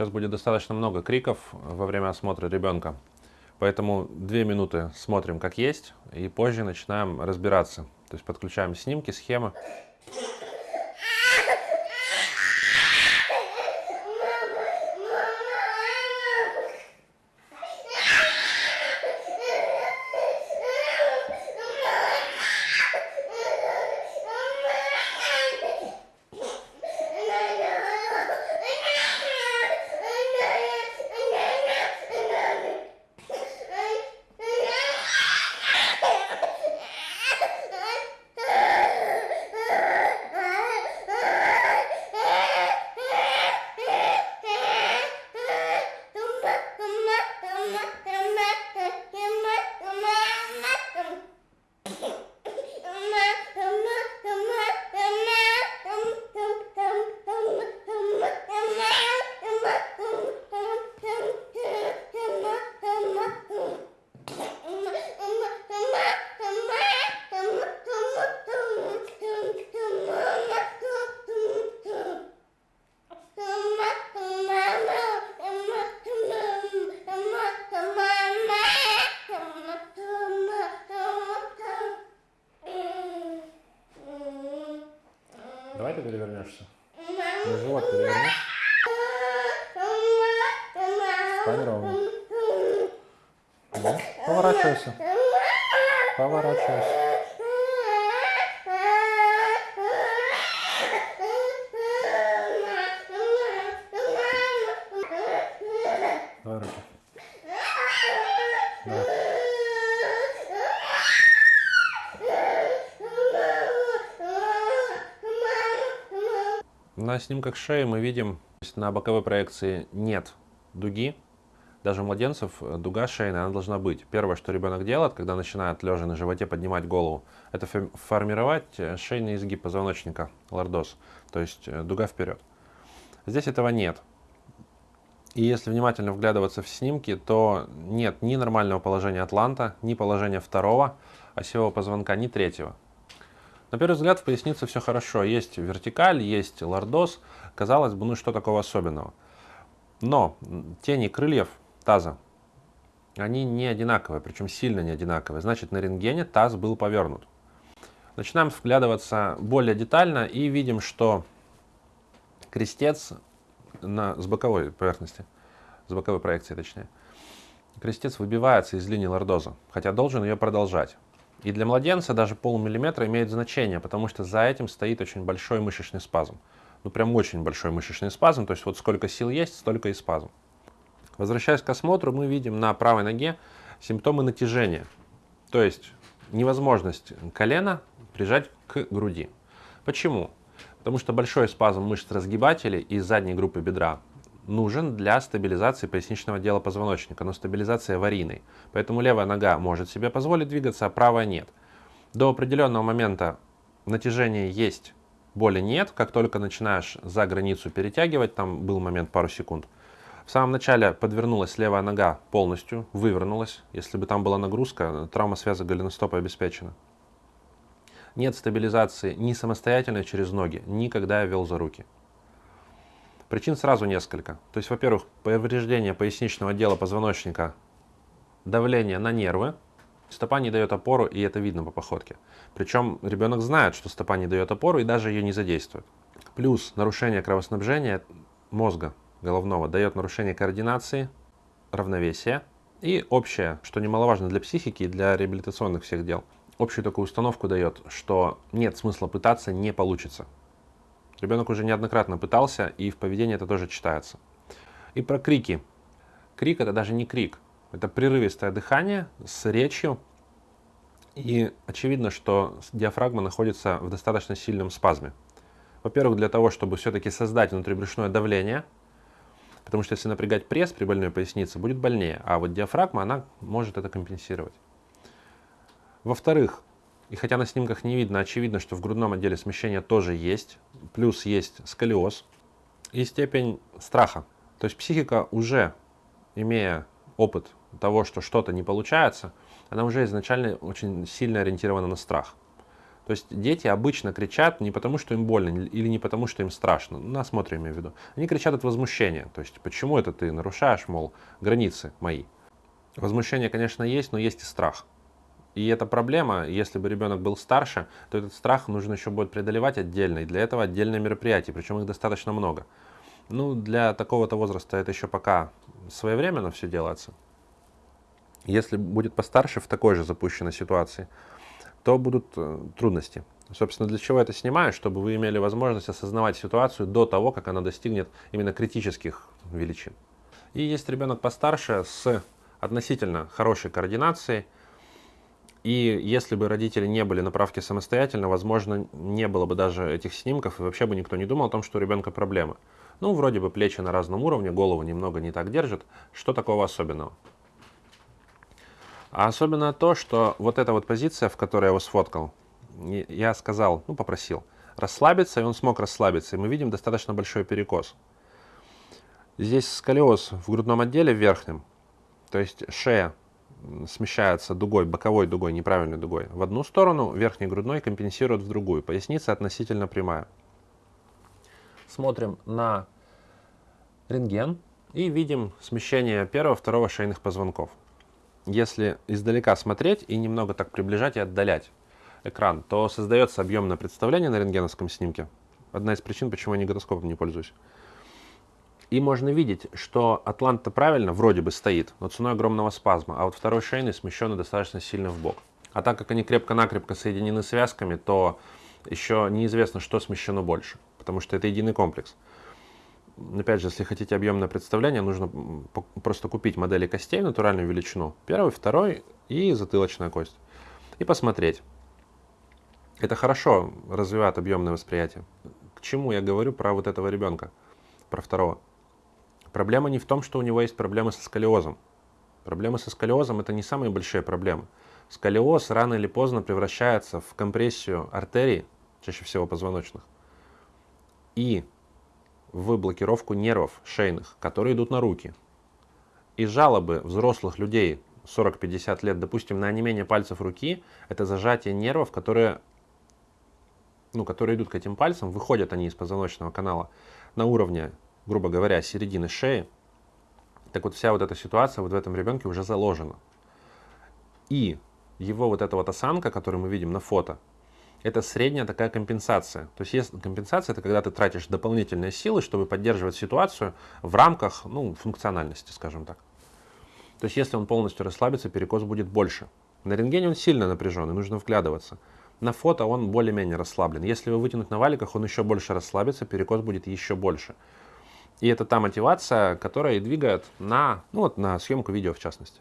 Сейчас будет достаточно много криков во время осмотра ребенка. Поэтому две минуты смотрим как есть, и позже начинаем разбираться. То есть подключаем снимки, схемы. Встань ровно. Да? Поворачивайся. Поворачивайся. На снимках шеи мы видим, на боковой проекции нет дуги. Даже у младенцев э, дуга шейная, она должна быть. Первое, что ребенок делает, когда начинает лежа на животе поднимать голову, это формировать э, шейный изгиб позвоночника, лордоз, то есть э, дуга вперед. Здесь этого нет. И если внимательно вглядываться в снимки, то нет ни нормального положения атланта, ни положения второго осевого позвонка, ни третьего. На первый взгляд в пояснице все хорошо. Есть вертикаль, есть лордоз. Казалось бы, ну что такого особенного. Но тени крыльев таза, они не одинаковые, причем сильно не одинаковые. Значит, на рентгене таз был повернут. Начинаем вглядываться более детально и видим, что крестец на, с боковой поверхности, с боковой проекции точнее, крестец выбивается из линии лордоза, хотя должен ее продолжать. И для младенца даже полмиллиметра имеет значение, потому что за этим стоит очень большой мышечный спазм. Ну, прям очень большой мышечный спазм, то есть вот сколько сил есть, столько и спазм. Возвращаясь к осмотру, мы видим на правой ноге симптомы натяжения, то есть невозможность колена прижать к груди. Почему? Потому что большой спазм мышц разгибателей и задней группы бедра нужен для стабилизации поясничного отдела позвоночника, но стабилизация аварийной. Поэтому левая нога может себе позволить двигаться, а правая нет. До определенного момента натяжение есть, боли нет. Как только начинаешь за границу перетягивать, там был момент пару секунд, в самом начале подвернулась левая нога полностью, вывернулась. Если бы там была нагрузка, травма связок голеностопа обеспечена. Нет стабилизации ни самостоятельно через ноги, никогда я вел за руки. Причин сразу несколько. То есть, во-первых, повреждение поясничного отдела позвоночника, давление на нервы, стопа не дает опору, и это видно по походке. Причем ребенок знает, что стопа не дает опору, и даже ее не задействует. Плюс нарушение кровоснабжения мозга головного дает нарушение координации, равновесия и общее, что немаловажно для психики и для реабилитационных всех дел, общую такую установку дает, что нет смысла пытаться, не получится. Ребенок уже неоднократно пытался, и в поведении это тоже читается. И про крики. Крик это даже не крик, это прерывистое дыхание с речью. И очевидно, что диафрагма находится в достаточно сильном спазме. Во-первых, для того, чтобы все-таки создать внутрибрюшное давление, потому что если напрягать пресс при больной пояснице, будет больнее, а вот диафрагма, она может это компенсировать. Во-вторых, и хотя на снимках не видно, очевидно, что в грудном отделе смещение тоже есть. Плюс есть сколиоз и степень страха. То есть психика уже, имея опыт того, что что-то не получается, она уже изначально очень сильно ориентирована на страх. То есть дети обычно кричат не потому, что им больно или не потому, что им страшно. Ну, на осмотре имею в виду. Они кричат от возмущения. То есть почему это ты нарушаешь, мол, границы мои. Возмущение, конечно, есть, но есть и страх. И эта проблема, если бы ребенок был старше, то этот страх нужно еще будет преодолевать отдельно. И для этого отдельное мероприятие, причем их достаточно много. Ну, для такого-то возраста это еще пока своевременно все делается. Если будет постарше в такой же запущенной ситуации, то будут э, трудности. Собственно, для чего это снимаю? Чтобы вы имели возможность осознавать ситуацию до того, как она достигнет именно критических величин. И есть ребенок постарше с относительно хорошей координацией, и если бы родители не были на правке самостоятельно, возможно, не было бы даже этих снимков, и вообще бы никто не думал о том, что у ребенка проблемы. Ну, вроде бы плечи на разном уровне, голову немного не так держит. Что такого особенного? А особенно то, что вот эта вот позиция, в которой я его сфоткал, я сказал, ну, попросил, расслабиться, и он смог расслабиться. И мы видим достаточно большой перекос. Здесь сколиоз в грудном отделе верхнем, то есть шея смещается дугой, боковой дугой, неправильной дугой в одну сторону, верхний грудной компенсирует в другую. Поясница относительно прямая. Смотрим на рентген и видим смещение первого, второго шейных позвонков. Если издалека смотреть и немного так приближать и отдалять экран, то создается объемное представление на рентгеновском снимке. Одна из причин, почему я неготоскопом не пользуюсь. И можно видеть, что атлант-то правильно вроде бы стоит, но ценой огромного спазма, а вот второй шейный смещен достаточно сильно в бок. А так как они крепко-накрепко соединены связками, то еще неизвестно, что смещено больше, потому что это единый комплекс. Опять же, если хотите объемное представление, нужно просто купить модели костей, натуральную величину, первый, второй и затылочная кость, и посмотреть. Это хорошо развивает объемное восприятие. К чему я говорю про вот этого ребенка, про второго? Проблема не в том, что у него есть проблемы со сколиозом. Проблемы со сколиозом – это не самые большие проблемы. Сколиоз рано или поздно превращается в компрессию артерий, чаще всего позвоночных, и в блокировку нервов шейных, которые идут на руки. И жалобы взрослых людей 40-50 лет, допустим, на онемение пальцев руки, это зажатие нервов, которые, ну, которые идут к этим пальцам, выходят они из позвоночного канала на уровне грубо говоря, середины шеи, так вот вся вот эта ситуация вот в этом ребенке уже заложена. И его вот эта вот осанка, которую мы видим на фото, это средняя такая компенсация. То есть, есть компенсация это когда ты тратишь дополнительные силы, чтобы поддерживать ситуацию в рамках ну, функциональности, скажем так. То есть если он полностью расслабится, перекос будет больше. На рентгене он сильно напряжен, и нужно вглядываться. На фото он более-менее расслаблен. Если его вытянуть на валиках, он еще больше расслабится, перекос будет еще больше. И это та мотивация, которая и двигает на, ну вот, на съемку видео в частности.